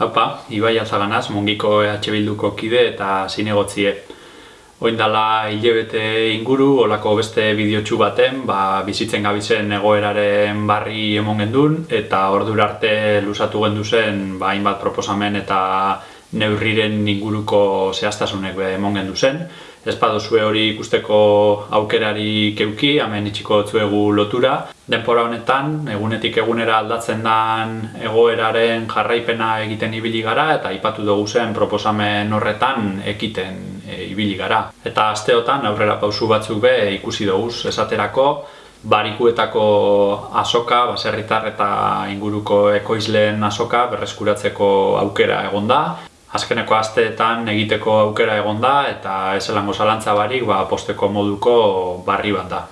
Haupa, Ibai Alzaganaz, Mungiko EH Bilduko kide eta zinegotzie. Oin dala hilebete inguru, olako beste bideotxu baten, ba, bizitzen gabizen egoeraren barri emon gendun, eta ordura arte lusatu gendu zen, ba, hainbat proposamen eta neurriren inguruko zehaztasunek emon gendu zen. Ez padozue hori ikusteko aukerari keuki, hemen itxiko zuegu lotura. Denpora honetan, egunetik egunera aldatzen den egoeraren jarraipena egiten ibili gara eta ipatu dugu zen proposamen horretan ekiten e, ibili gara. Eta asteotan aurrera pausu batzuk be ikusi dugu esaterako, barikuetako asoka, baserritar eta inguruko ekoizleen asoka berreskuratzeko aukera egonda azkeneko asteetan egiteko aukera egon da eta ezelango zalantza barik ba, posteko moduko barri bat da.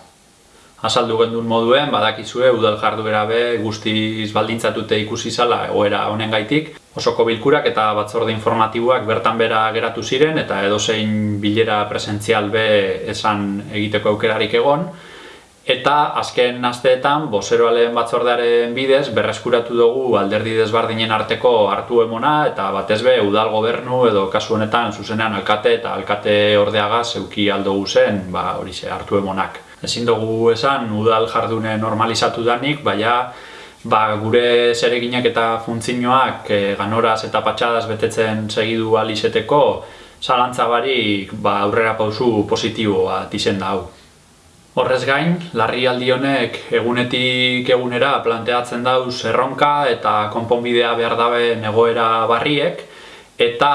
Azaldu gendun moduen, badakizue udal jarduera be guztiz baldintzatute ikusi zala egoera honen gaitik. Osoko bilkurak eta batzorde informatiboak bertan bera geratu ziren eta edozein bilera presentzial be esan egiteko aukerarik egon. Eta azken asteetan, bozeroaleen batzordearen bidez, berreskuratu dugu alderdi desbardinen arteko hartu emona eta batez be udal gobernu edo kasu honetan zuzenean alkate eta alkate ordeaga zeuki aldogu zen ba, hori ze hartu emonak. Ezin dugu esan udal jardune normalizatu danik, baina ba, gure zereginak eta funtzinoak e, ganoraz eta patxadas betetzen segidu alizeteko zalantza barik ba, aurrera pausu positiboa tizen da hau. Horrez gain, larrialdi honek egunetik egunera planteatzen dauz erronka eta konponbidea behar dabe egoera barriek eta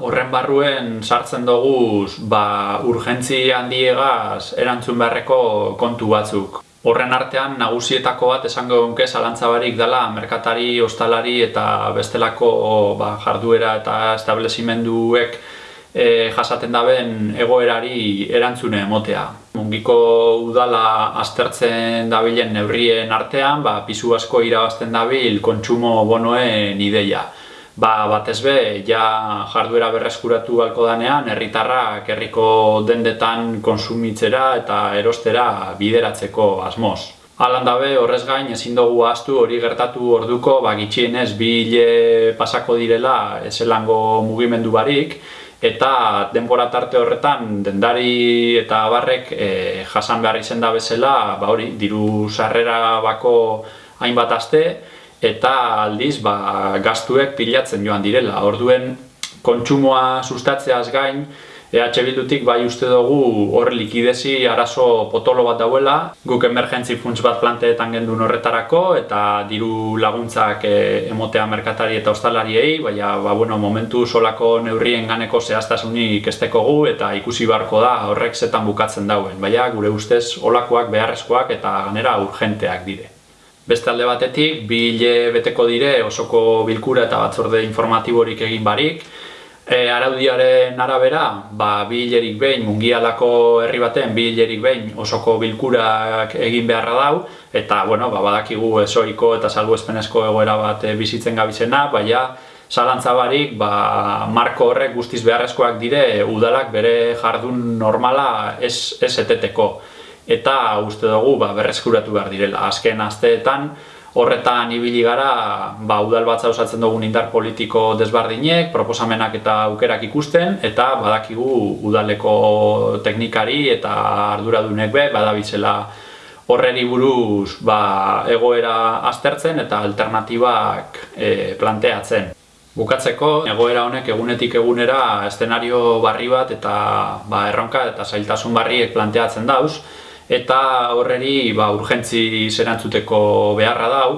horren barruen sartzen dugu ba, urgentzi handiegaz erantzun beharreko kontu batzuk. Horren artean nagusietako bat esango gonke zalantzabarik dela merkatari, ostalari eta bestelako ba, jarduera eta establezimenduek e, jasaten daben egoerari erantzune emotea. Mungiko udala aztertzen dabilen neurrien artean, ba, pisu asko irabazten dabil kontsumo bonoen ideia. Ba, batez be, ja jarduera berreskuratu balko danean, herritarrak herriko dendetan konsumitzera eta erostera bideratzeko asmoz. Alan dabe, horrez gain, ezin dugu ahaztu hori gertatu orduko, ba, gitxienez, bi hile pasako direla ezelango mugimendu barik, eta denbora tarte horretan dendari eta abarrek e, jasan behar izen da bezala ba hori diru sarrera bako hainbat aste eta aldiz ba, gaztuek pilatzen joan direla. Orduen kontsumoa sustatzeaz gain EH Bildutik bai uste dugu hor likidezi arazo potolo bat dauela, guk emergentzi funts bat planteetan gendun horretarako eta diru laguntzak eh, emotea merkatari eta ostalariei, baina ba, bueno, momentu solako neurrien ganeko zehaztasunik esteko gu eta ikusi beharko da horrek zetan bukatzen dauen, baina gure ustez olakoak beharrezkoak eta ganera urgenteak dire. Beste alde batetik, bi beteko dire osoko bilkura eta batzorde informatiborik egin barik, E, araudiaren arabera, ba, bi hilerik behin, mungialako herri baten bi hilerik behin osoko bilkurak egin beharra dau, eta bueno, ba, badakigu esoiko eta salbuespenezko egoera bat e, bizitzen gabizena, baina zalantzabarik ba, marko horrek guztiz beharrezkoak dire udalak bere jardun normala ez, ez eteteko. Eta uste dugu ba, berreskuratu behar direla. Azken asteetan, Horretan ibili gara, ba, udal batza osatzen dugun indar politiko desbardinek, proposamenak eta aukerak ikusten, eta badakigu udaleko teknikari eta arduradunek be, badabizela horreri buruz ba, egoera aztertzen eta alternatibak e, planteatzen. Bukatzeko, egoera honek egunetik egunera eszenario barri bat eta ba, erronka eta zailtasun barriek planteatzen dauz, eta horreri ba, urgentzi zerantzuteko beharra dau,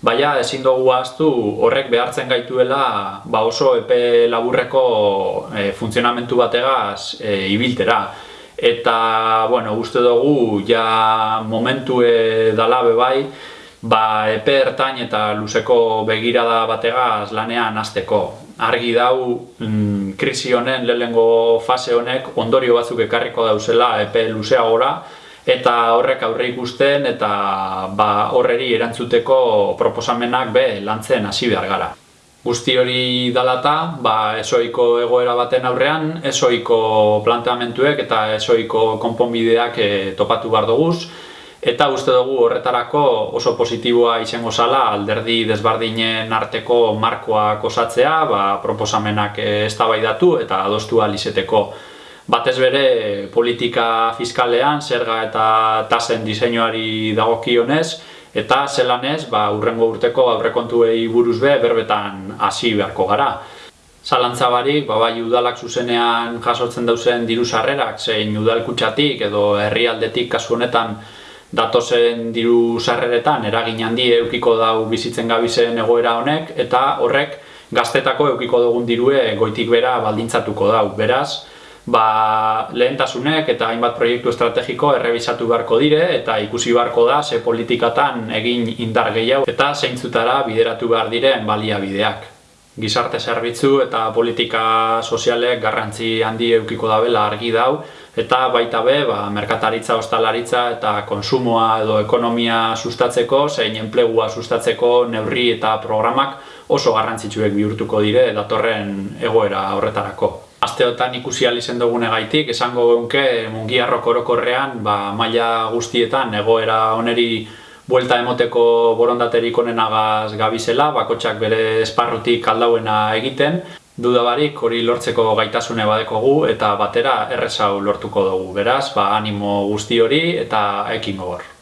baina ezin dugu ahaztu horrek behartzen gaituela ba oso epe laburreko e, funtzionamentu bategaz e, ibiltera. Eta, bueno, uste dugu ja momentu dala bai, ba, epe ertain eta luzeko begirada bategaz lanean hasteko. Argi dau, mm, krisi honen, lehengo fase honek, ondorio batzuk ekarriko dauzela epe luzeagora, eta horrek aurre ikusten eta ba, horreri erantzuteko proposamenak be lantzen hasi behar gara. Guzti hori dalata, ba, esoiko egoera baten aurrean, esoiko planteamentuek eta esoiko konponbideak e, topatu behar duguz, Eta uste dugu horretarako oso positiboa izango zala alderdi desbardinen arteko markoak osatzea, ba, proposamenak eztabaidatu eta adostu alizeteko. Batez bere politika fiskalean, zerga eta tasen diseinuari dagokionez, eta zelanez, ba, urrengo urteko aurrekontuei buruz be berbetan hasi beharko gara. Zalantza barik, ba, bai udalak zuzenean jasotzen dauzen diru sarrerak, zein udalkutsatik edo herrialdetik kasu honetan datozen diru sarreretan eragin handi eukiko dau bizitzen gabizen egoera honek, eta horrek gaztetako eukiko dugun dirue goitik bera baldintzatuko dau. Beraz, ba, lehentasunek eta hainbat proiektu estrategiko errebisatu beharko dire eta ikusi beharko da ze politikatan egin indar gehiago eta zeintzutara bideratu behar diren baliabideak. Gizarte zerbitzu eta politika sozialek garrantzi handi eukiko dabela argi dau eta baita be, ba, merkataritza, ostalaritza eta konsumoa edo ekonomia sustatzeko, zein enplegua sustatzeko neurri eta programak oso garrantzitsuek bihurtuko dire datorren egoera horretarako asteotan ikusi alizen dugune gaitik, esango geunke mungiarrok orokorrean ba, maila guztietan egoera oneri buelta emoteko borondaterik onenagaz gabizela, bakotxak bere esparrutik aldauena egiten, dudabarik hori lortzeko gaitasune badekogu eta batera errezau lortuko dugu. Beraz, ba, animo guzti hori eta ekin gogor.